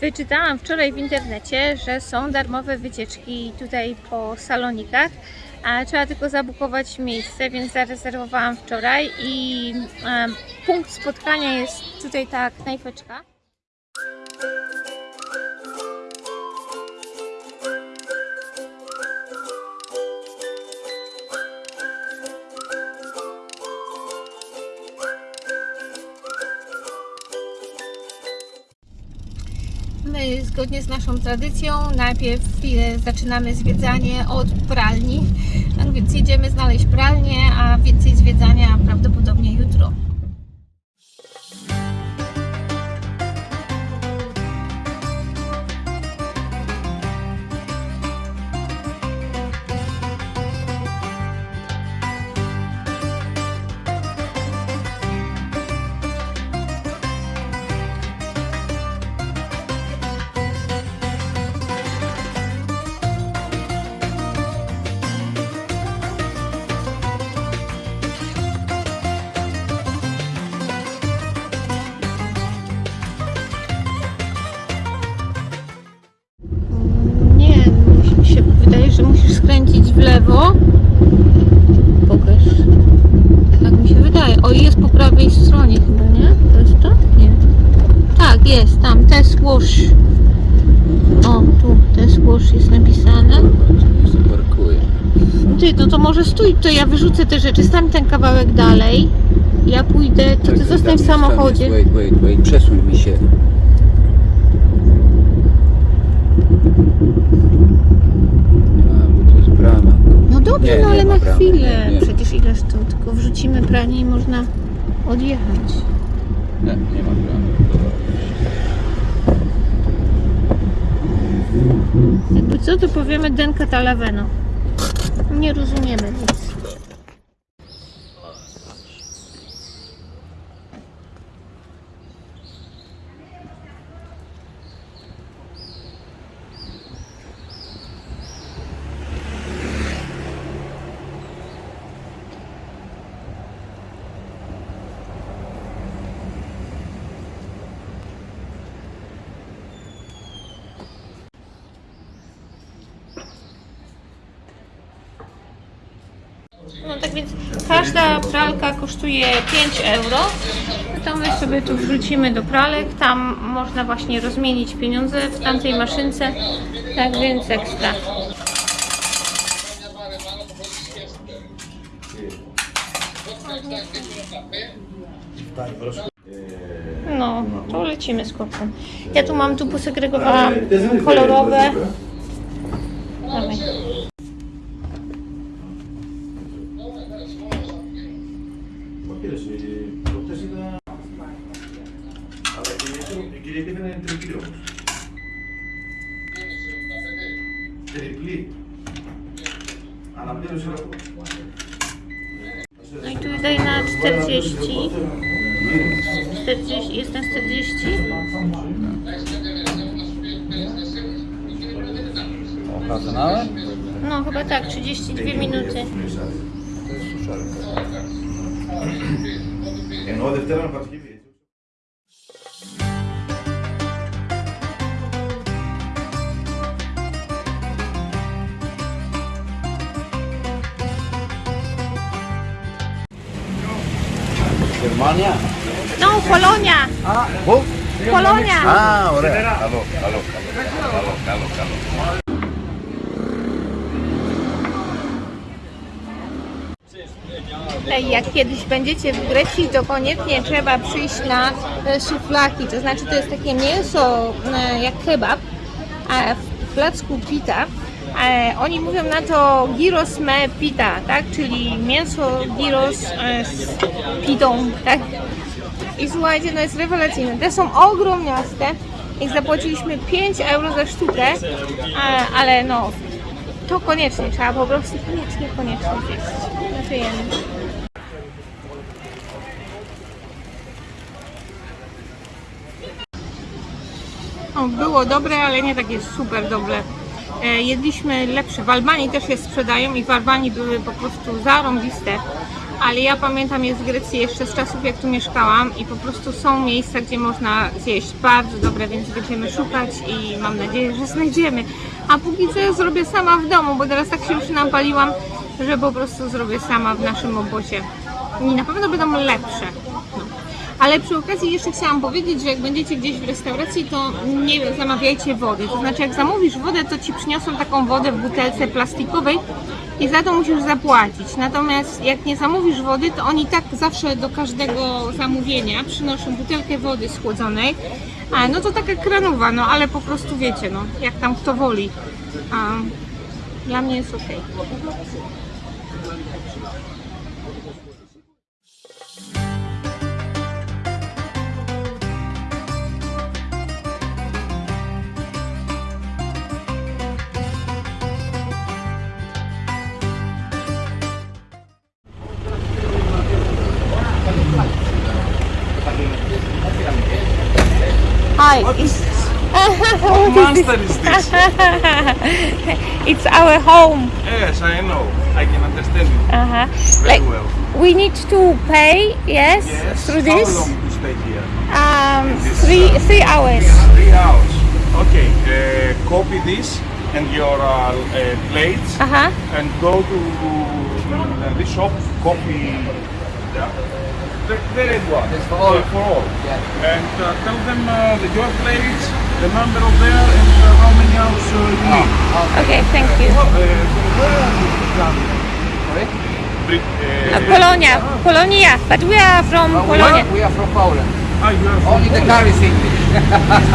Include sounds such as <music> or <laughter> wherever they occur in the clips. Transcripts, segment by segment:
Wyczytałam wczoraj w internecie, że są darmowe wycieczki tutaj po salonikach, a trzeba tylko zabukować miejsce, więc zarezerwowałam wczoraj i punkt spotkania jest tutaj ta knajpeczka. Zgodnie z naszą tradycją najpierw zaczynamy zwiedzanie od pralni. Tak więc jedziemy znaleźć pralnię, a więcej zwiedzania prawdopodobnie jutro. O, tu test wash jest napisane. Ty, no to może stój, to ja wyrzucę te rzeczy. Stań ten kawałek dalej. Ja pójdę, to ty Czekaj, zostań w samochodzie. Wait, wait, wait. Przesuń mi się. No dobrze, Nie, no ale na bramy, chwilę. nie, nie. Przecież ileż to, tylko wrzucimy pranie i można odjechać. Nie, nie ma bramy. Jakby co, to powiemy Denka Talaveno. Nie rozumiemy nic. No tak więc każda pralka kosztuje 5 euro. To my sobie tu wrzucimy do pralek. Tam można właśnie rozmienić pieniądze w tamtej maszynce. Tak więc ekstra. No, to lecimy z kopem. Ja tu mam, tu posegregowałam kolorowe. En o deftera në arkivi. Germania? No, Polonia. Ah, ¿vos? Polonia. Ah, ahora. Calor, calor, calor, calor, calor. Jak kiedyś będziecie w Grecji, to koniecznie trzeba przyjść na e, szuflaki. To znaczy, to jest takie mięso e, jak kebab, a w placku pita. E, oni mówią na to gyros me pita, tak? Czyli mięso gyros z pitą, tak? I słuchajcie, no jest rewelacyjne. Te są ogromniaste. I zapłaciliśmy 5 euro za sztukę, ale no, to koniecznie, trzeba po prostu koniecznie, koniecznie zjeść. Znaczy, O, było dobre, ale nie takie super dobre. E, jedliśmy lepsze. W Albanii też je sprzedają i w Albanii były po prostu zarąbiste. ale ja pamiętam je z Grecji jeszcze z czasów jak tu mieszkałam i po prostu są miejsca, gdzie można zjeść bardzo dobre, więc będziemy szukać i mam nadzieję, że znajdziemy. A póki co ja zrobię sama w domu, bo teraz tak się już napaliłam, że po prostu zrobię sama w naszym obozie. I na pewno będą lepsze. Ale przy okazji jeszcze chciałam powiedzieć, że jak będziecie gdzieś w restauracji, to nie zamawiajcie wody. To znaczy, jak zamówisz wodę, to ci przyniosą taką wodę w butelce plastikowej i za to musisz zapłacić. Natomiast jak nie zamówisz wody, to oni tak zawsze do każdego zamówienia przynoszą butelkę wody schłodzonej. A, no to taka kranowa, no ale po prostu wiecie, no jak tam kto woli. A, dla mnie jest ok. What monster is this? <laughs> It's our home. yes, I know. I can understand it Uh-huh. very Like well. we need to pay, yes, Yes. through How this. long to stay here? Um, This, three uh, three hours. Three hours. Okay. Uh, copy this and your uh, uh, plates Uh huh. and go to uh, this shop. Copy. Yeah. The, the red one. It's for all. Yeah, for all. Yeah. And uh, tell them uh, the, your plates, the number of there, hours uh, you need. Okay, thank you. Uh, Polonia, Polonia, but we are from we, Polonia. are, we are from Poland. Ah, you are from Only the car is English. <laughs> <laughs>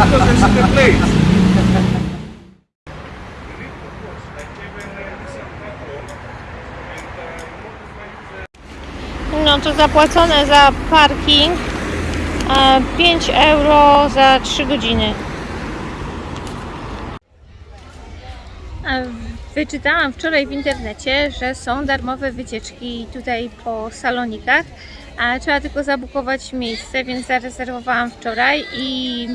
Because the plates. No to zapłacone za parking e, 5 euro za 3 godziny. Wyczytałam wczoraj w internecie, że są darmowe wycieczki tutaj po salonikach. A trzeba tylko zabukować miejsce, więc zarezerwowałam wczoraj i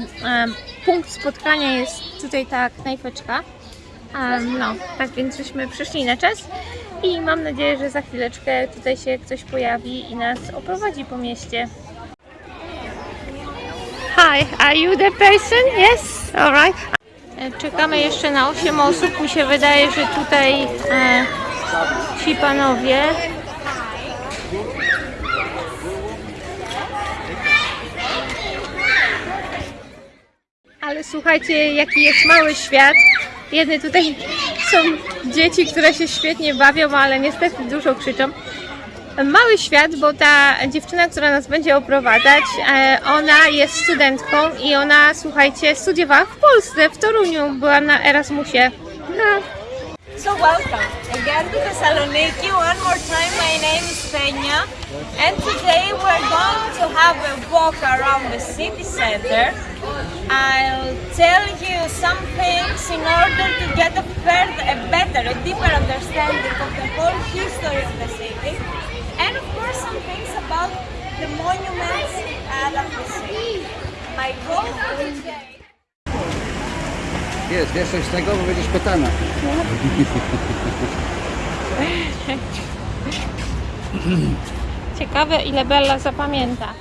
punkt spotkania jest tutaj ta knajpeczka. No, tak więc żeśmy przyszli na czas i mam nadzieję, że za chwileczkę tutaj się ktoś pojawi i nas oprowadzi po mieście. Hi, are you the person? Yes, alright. Czekamy jeszcze na 8 osób. Mi się wydaje, że tutaj e, ci panowie Ale słuchajcie, jaki jest mały świat. Jedne tutaj są dzieci, które się świetnie bawią, ale niestety dużo krzyczą. Mały świat, bo ta dziewczyna, która nas będzie oprowadzać, e, ona jest studentką i ona, słuchajcie, studiowała w Polsce, w Toruniu, była na Erasmusie. No. So welcome again to Thessaloniki. One more time, my name is Peña, and today we're going to have a walk around the city center. I'll tell you some things in order to get a, further, a better, a deeper understanding of the whole history of the city, and of course some things about the monuments uh, that we see. My goal for today. Jest, wiesz coś z tego, bo będziesz pytana. <laughs> Ciekawe, ile Bella zapamięta.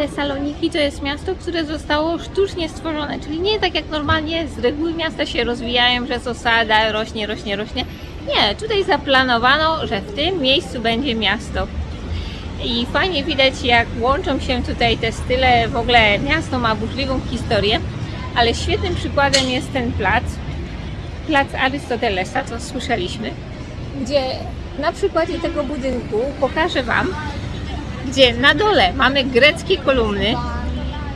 Tesaloniki to jest miasto, które zostało sztucznie stworzone, czyli nie tak jak normalnie z reguły miasta się rozwijają, że jest osada, rośnie, rośnie, rośnie. Nie, tutaj zaplanowano, że w tym miejscu będzie miasto. I fajnie widać, jak łączą się tutaj te style. W ogóle miasto ma burzliwą historię, ale świetnym przykładem jest ten plac, plac Arystotelesa, co słyszeliśmy, gdzie na przykładzie tego budynku pokażę Wam, gdzie na dole mamy greckie kolumny,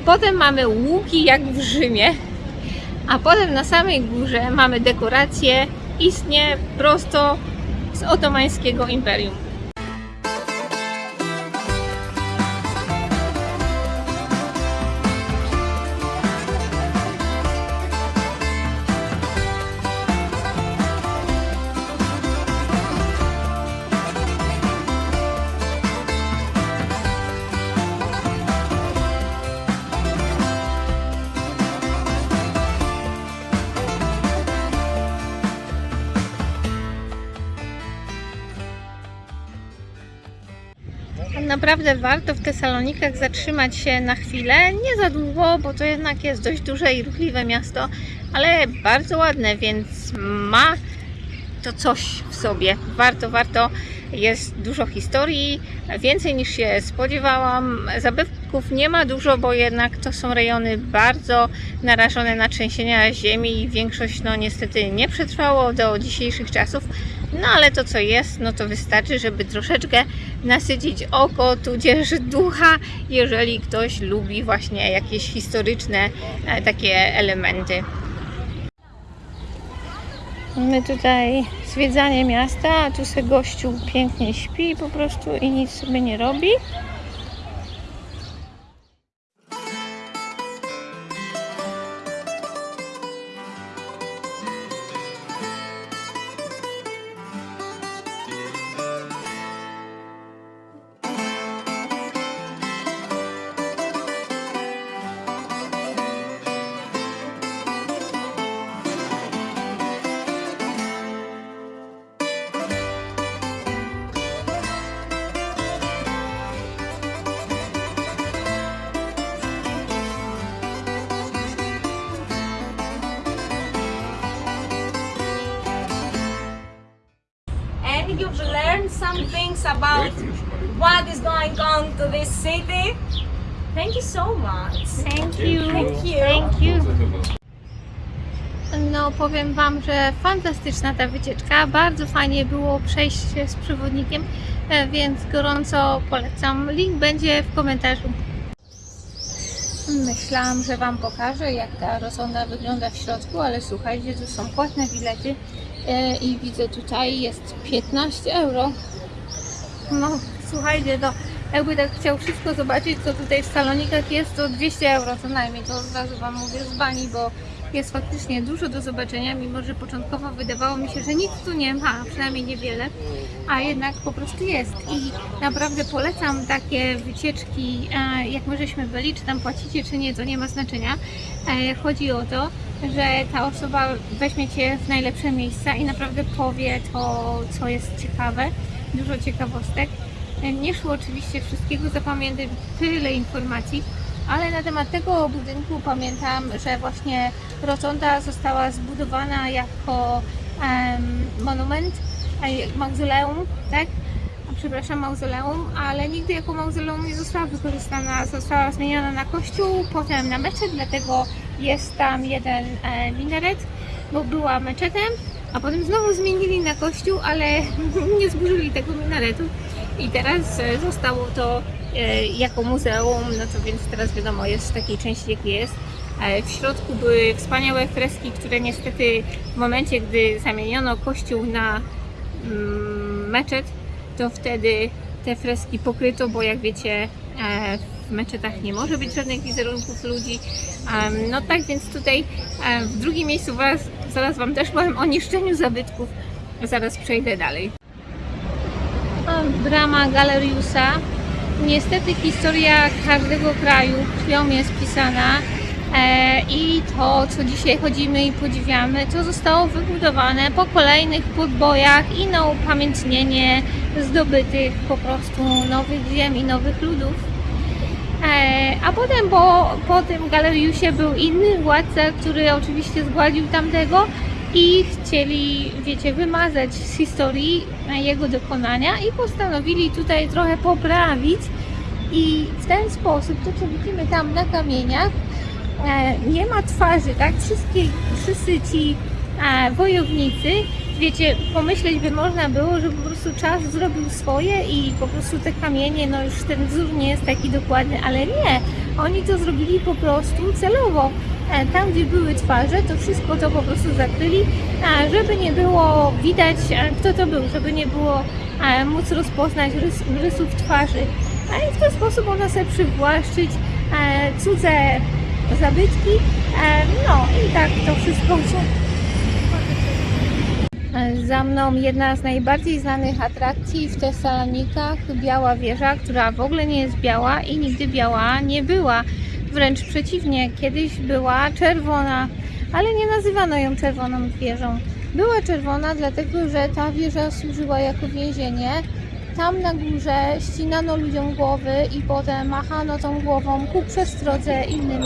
potem mamy łuki jak w Rzymie, a potem na samej górze mamy dekoracje istnie prosto z otomańskiego imperium. Naprawdę warto w Tesalonikach zatrzymać się na chwilę, nie za długo, bo to jednak jest dość duże i ruchliwe miasto, ale bardzo ładne, więc ma to coś w sobie. Warto, warto. Jest dużo historii, więcej niż się spodziewałam. Zabytków nie ma dużo, bo jednak to są rejony bardzo narażone na trzęsienia ziemi i większość no niestety nie przetrwało do dzisiejszych czasów. No ale to co jest, no to wystarczy, żeby troszeczkę nasycić oko, tudzież ducha, jeżeli ktoś lubi właśnie jakieś historyczne e, takie elementy. Mamy tutaj zwiedzanie miasta, a tu se gościu pięknie śpi po prostu i nic sobie nie robi. And you've learned some things about what is going on to this city. Thank you so much. Thank you. Thank you. Thank you. No, powiem Wam, że fantastyczna ta wycieczka. Bardzo fajnie było przejść się z przewodnikiem, e, więc gorąco polecam. Link będzie w komentarzu. Myślałam, że Wam pokażę, jak ta rotonda wygląda w środku, ale słuchajcie, tu są płatne bilety i widzę tutaj jest 15 euro. No, słuchajcie, to jakby tak chciał wszystko zobaczyć, co tutaj w salonikach jest, to 200 euro co najmniej. To od razu Wam mówię z bani, bo jest faktycznie dużo do zobaczenia, mimo że początkowo wydawało mi się, że nic tu nie ma, przynajmniej niewiele, a jednak po prostu jest. I naprawdę polecam takie wycieczki, e, jak my żeśmy byli, czy tam płacicie, czy nie, to nie ma znaczenia. E, Chodzi o to, że ta osoba weźmie Cię w najlepsze miejsca i naprawdę powie to, co jest ciekawe, dużo ciekawostek. Nie szło oczywiście wszystkiego zapamiętać, tyle informacji, ale na temat tego budynku pamiętam, że właśnie rotonda została zbudowana jako em, monument, mauzoleum, tak? Przepraszam, mauzoleum, ale nigdy jako mauzoleum nie została wykorzystana. Została zmieniona na kościół, potem na meczet, dlatego jest tam jeden e, minaret, bo była meczetem, a potem znowu zmienili na kościół, ale <laughs> nie zburzyli tego minaretu. I teraz e, zostało to e, jako muzeum, no to więc teraz wiadomo jest w takiej części jakiej jest. E, W środku były wspaniałe freski, które niestety w momencie, gdy zamieniono kościół na mm, meczet, to wtedy te freski pokryto, bo jak wiecie e, w meczetach nie może być żadnych wizerunków ludzi. No tak więc tutaj e, w drugim miejscu was, zaraz Wam też powiem o niszczeniu zabytków. Zaraz przejdę dalej. Brama Galeriusa. Niestety historia każdego kraju krwią jest pisana e, i to, co dzisiaj chodzimy i podziwiamy, to zostało wybudowane po kolejnych podbojach i na upamiętnienie zdobytych po prostu nowych ziem i nowych ludów. E, A potem po, po tym galeriusie był inny władca, który oczywiście zgładził tamtego i chcieli, wiecie, wymazać z historii jego dokonania i postanowili tutaj trochę poprawić i w ten sposób, to co widzimy tam na kamieniach, e, nie ma twarzy, tak? Wszystkie, wszyscy ci a wojownicy, wiecie, pomyśleć by można było, że po prostu czas zrobił swoje i po prostu te kamienie, no już ten wzór nie jest taki dokładny, ale nie, oni to zrobili po prostu celowo. E, Tam, gdzie były twarze, to wszystko to po prostu zakryli, żeby nie było widać, e, kto to był, żeby nie było e, móc rozpoznać rys, rysów twarzy. A i w ten sposób można sobie przywłaszczyć cudze zabytki. No i tak to wszystko się za mną jedna z najbardziej znanych atrakcji w Tesalonikach, Biała Wieża, która w ogóle nie jest biała i nigdy biała nie była. Wręcz przeciwnie, kiedyś była czerwona, ale nie nazywano ją czerwoną wieżą. Była czerwona dlatego, że ta wieża służyła jako więzienie. Tam na górze ścinano ludziom głowy i potem machano tą głową ku przestrodze innym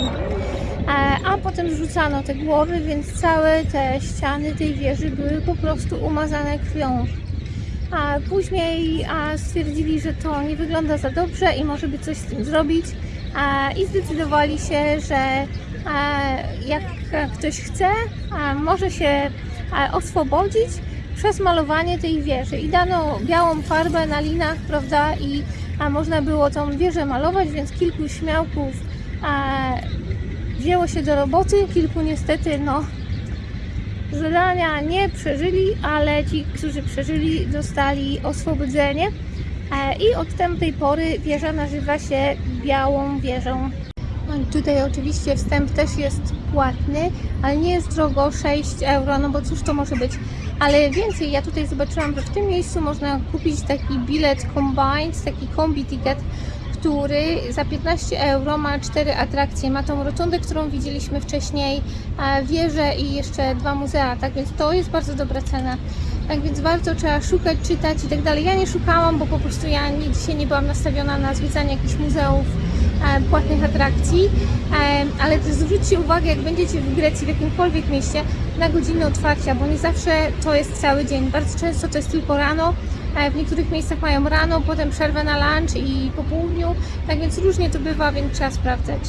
a, a potem zrzucano te głowy, więc całe te ściany tej wieży były po prostu umazane krwią. A później stwierdzili, że to nie wygląda za dobrze i może by coś z tym zrobić i zdecydowali się, że jak ktoś chce, może się oswobodzić przez malowanie tej wieży i dano białą farbę na linach, prawda, i można było tą wieżę malować, więc kilku śmiałków wzięło się do roboty, kilku niestety no zadania nie przeżyli, ale ci, którzy przeżyli dostali oswobodzenie e, i od tamtej pory wieża nazywa się Białą Wieżą. No Tutaj oczywiście wstęp też jest płatny, ale nie jest drogo 6 euro, no bo cóż to może być. Ale więcej, ja tutaj zobaczyłam, że w tym miejscu można kupić taki bilet combined, taki kombi ticket, który za 15 euro ma cztery atrakcje. Ma tą rotundę, którą widzieliśmy wcześniej, a wieżę i jeszcze dwa muzea, tak więc to jest bardzo dobra cena. Tak więc warto trzeba szukać, czytać i tak dalej. Ja nie szukałam, bo po prostu ja nie, dzisiaj nie byłam nastawiona na zwiedzanie jakichś muzeów, e, płatnych atrakcji, e, ale zwróćcie uwagę, jak będziecie w Grecji, w jakimkolwiek mieście, na godziny otwarcia, bo nie zawsze to jest cały dzień. Bardzo często to jest tylko rano, e, w niektórych miejscach mają rano, potem przerwę na lunch i po południu, tak więc różnie to bywa, więc trzeba sprawdzać.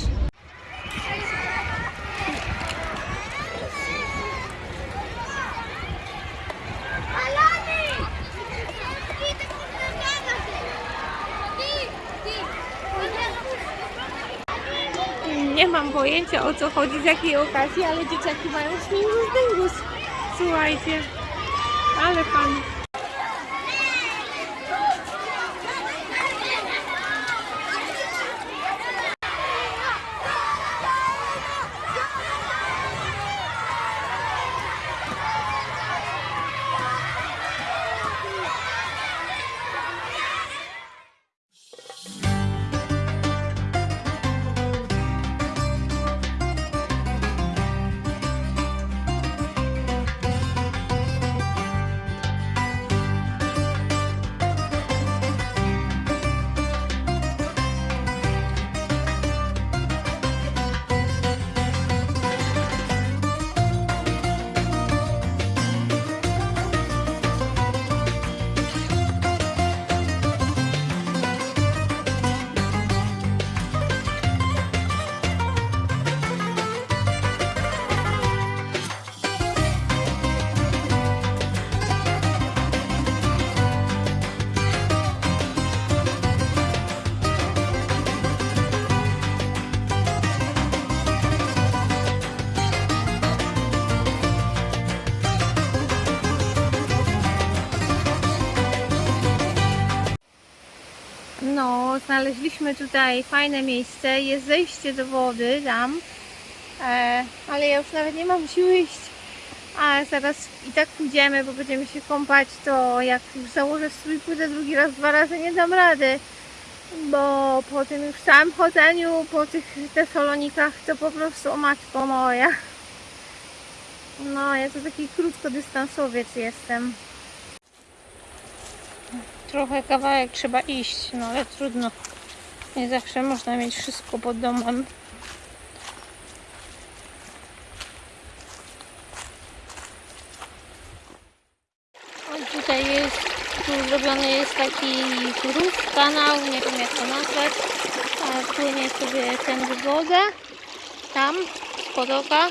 Nie mam pojęcia o co chodzi, z jakiej okazji, ale dzieciaki mają śmigus dyngus. Słuchajcie, ale pan. Znaleźliśmy tutaj fajne miejsce. Jest zejście do wody tam, e, ale ja już nawet nie mam siły iść. A zaraz i tak pójdziemy, bo będziemy się kąpać, to jak już założę strój, pójdę drugi raz, dwa razy, nie dam rady. Bo po tym już całym chodzeniu, po tych Tesalonikach, to po prostu o matko moja. No, ja to taki krótkodystansowiec jestem. Trochę kawałek trzeba iść, no ale trudno. Nie zawsze można mieć wszystko pod domem. O, tutaj jest, tu zrobiony jest taki rów, kanał, nie wiem jak to nazwać. A płynie sobie ten wodę. Tam, z potoka.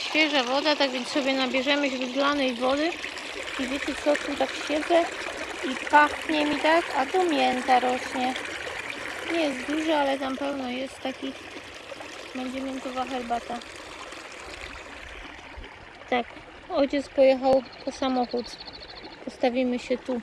świeża woda, tak więc sobie nabierzemy źródlanej wody. I wiecie co, tu tak siedzę i pachnie mi tak, a tu mięta rośnie. Nie jest dużo, ale tam pełno jest takich. Będzie miętowa herbata. Tak, ojciec pojechał po samochód. Postawimy się tu.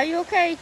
Are you okay?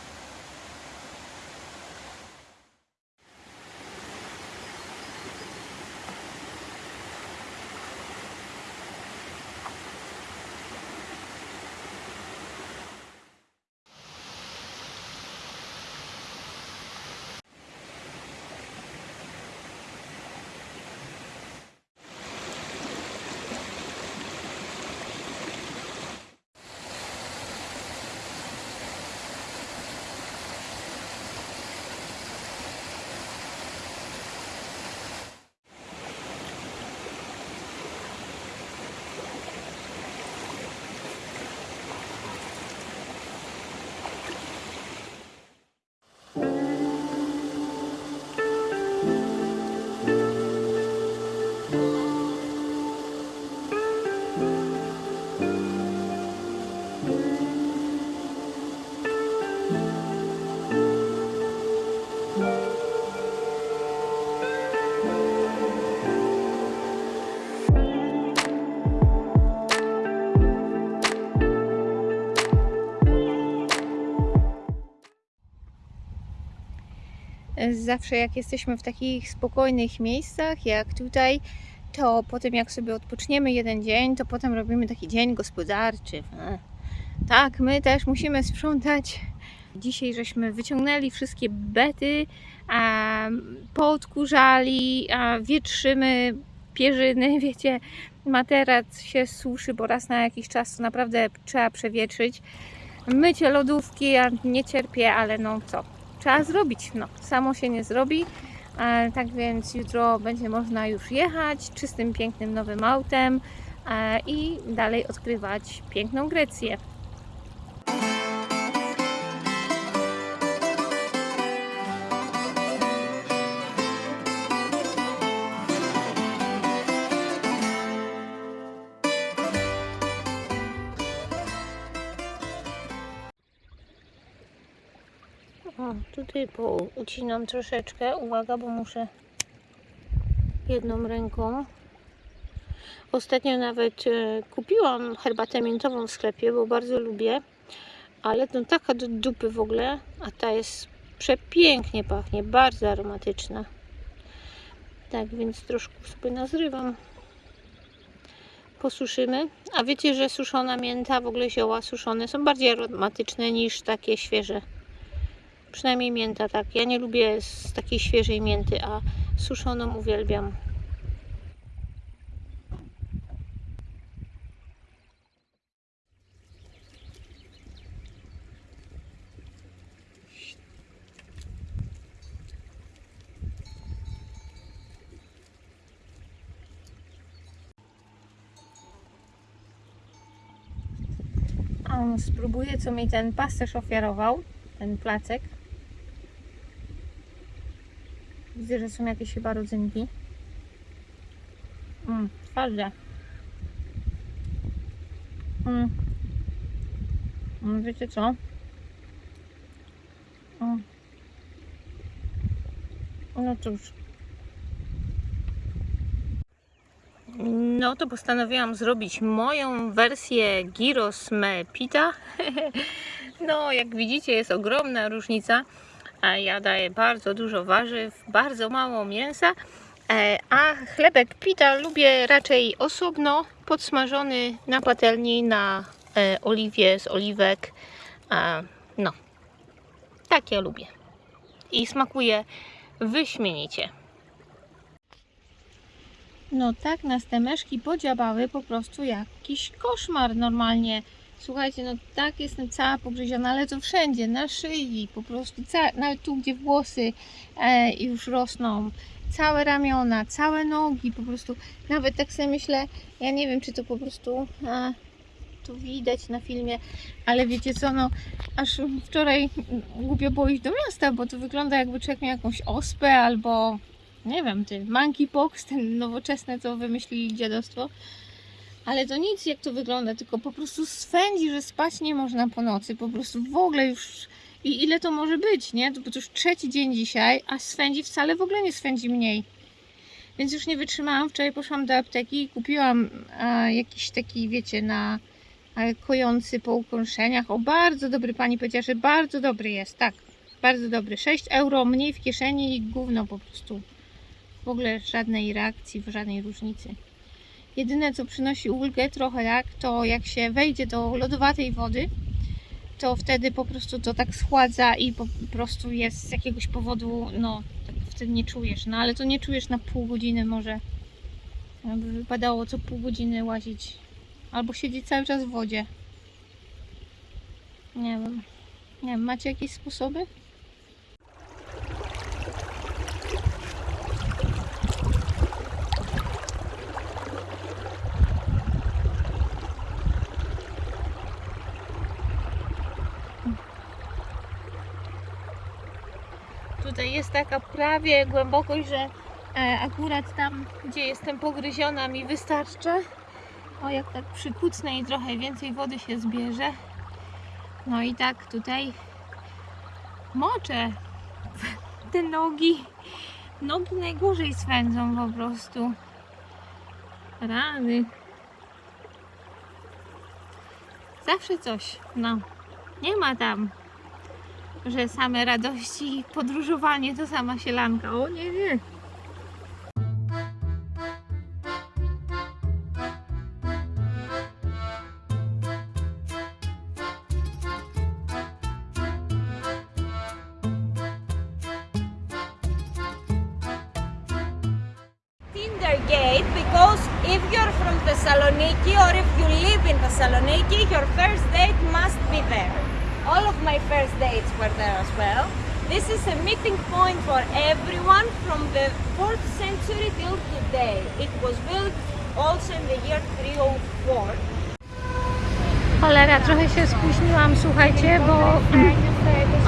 Zawsze jak jesteśmy w takich spokojnych miejscach jak tutaj, to potem jak sobie odpoczniemy jeden dzień, to potem robimy taki dzień gospodarczy. E, Tak, my też musimy sprzątać. Dzisiaj żeśmy wyciągnęli wszystkie bety, a, wietrzymy pierzyny, <laughs> wiecie, materac się suszy, bo raz na jakiś czas to naprawdę trzeba przewietrzyć. Mycie lodówki, ja nie cierpię, ale no co, trzeba zrobić. No, samo się nie zrobi. Tak więc jutro będzie można już jechać czystym, pięknym nowym autem e, i dalej odkrywać piękną Grecję. O, tutaj ucinam troszeczkę. Uwaga, bo muszę jedną ręką. Ostatnio nawet e, kupiłam herbatę miętową w sklepie, bo bardzo lubię. Ale to taka do dupy w ogóle, a ta jest przepięknie pachnie, bardzo aromatyczna. Tak więc troszkę sobie nazrywam. Posuszymy. A wiecie, że suszona mięta, w ogóle zioła suszone są bardziej aromatyczne niż takie świeże. Przynajmniej mięta, tak. Ja nie lubię z takiej świeżej mięty, a suszoną uwielbiam. Spróbuję, co mi ten pasterz ofiarował, ten placek. Widzę, że są jakieś chyba rodzynki. Mm, twarde. Mm. Mm, wiecie co? Mm. No cóż. No to postanowiłam zrobić moją wersję gyros me pita. <laughs> No, jak widzicie, jest ogromna różnica. Ja daję bardzo dużo warzyw, bardzo mało mięsa. E, A chlebek pita lubię raczej osobno, podsmażony na patelni, na e, oliwie z oliwek. No, tak ja lubię. I smakuje wyśmienicie. No tak nas te myszki podziabały po prostu jakiś koszmar normalnie. Słuchajcie, no tak jestem cała pogryziona, ale to wszędzie, na szyi, po prostu, nawet tu gdzie włosy e, już rosną, całe ramiona, całe nogi, po prostu, nawet tak sobie myślę, ja nie wiem czy to po prostu e, tu widać na filmie, ale wiecie co, no aż wczoraj głupio było iść do miasta, bo to wygląda jakby człowiek miał jakąś ospę albo nie wiem, ty, monkeypox, ten nowoczesne, co wymyślili dziadostwo. Ale to nic, jak to wygląda, tylko po prostu swędzi, że spać nie można po nocy. Po prostu w ogóle już. I ile to może być, nie? To, bo to już trzeci dzień dzisiaj, a swędzi wcale w ogóle nie swędzi mniej. Więc już nie wytrzymałam. Wczoraj poszłam do apteki i kupiłam e, jakiś taki, wiecie, na e, kojący po ukąszeniach. O, bardzo dobry, pani powiedziała, że bardzo dobry jest, tak. Bardzo dobry. 6 euro mniej w kieszeni i gówno po prostu. W ogóle żadnej reakcji, żadnej różnicy. Jedyne co przynosi ulgę trochę tak, to jak się wejdzie do lodowatej wody, to wtedy po prostu to tak schładza i po prostu jest z jakiegoś powodu, no tak wtedy nie czujesz, no ale to nie czujesz na pół godziny może. Jakby wypadało co pół godziny łazić albo siedzieć cały czas w wodzie. Nie wiem. Nie wiem, macie jakieś sposoby? Tutaj jest taka prawie głębokość, że e, akurat tam, gdzie jestem pogryziona, mi wystarczy. O, jak tak przykucnę i trochę więcej wody się zbierze. No i tak tutaj moczę <laughs> te nogi. Nogi najgorzej swędzą po prostu. Rany. Zawsze coś. No, nie ma tam że same radości, podróżowanie to sama sielanka. O nie, nie. Tindergate because if you're from Thessaloniki or if you live in Thessaloniki, your first date must be there. All of my first dates were there as well. This is a meeting point for everyone from the 4th century till today. It was built also in the year 304. Cholera, trochę się spóźniłam, słuchajcie, bo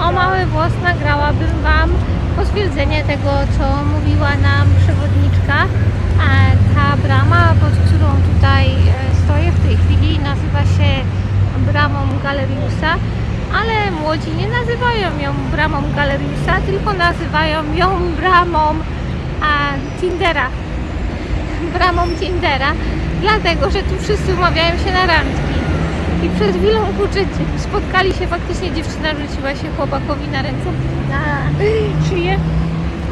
o mały włos nagrałabym Wam potwierdzenie tego, co mówiła nam przewodniczka. Ta brama, pod którą tutaj e, stoję w tej chwili, nazywa się bramą Galeriusa, ale młodzi nie nazywają ją bramą Galeriusa, tylko nazywają ją bramą a, Tindera. <laughs> Bramą Tindera, dlatego, że tu wszyscy umawiają się na randki. I przed chwilą kurczę, spotkali się faktycznie, dziewczyna rzuciła się chłopakowi na ręce, na szyję,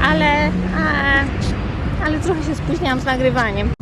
ale, a, ale trochę się spóźniałam z nagrywaniem.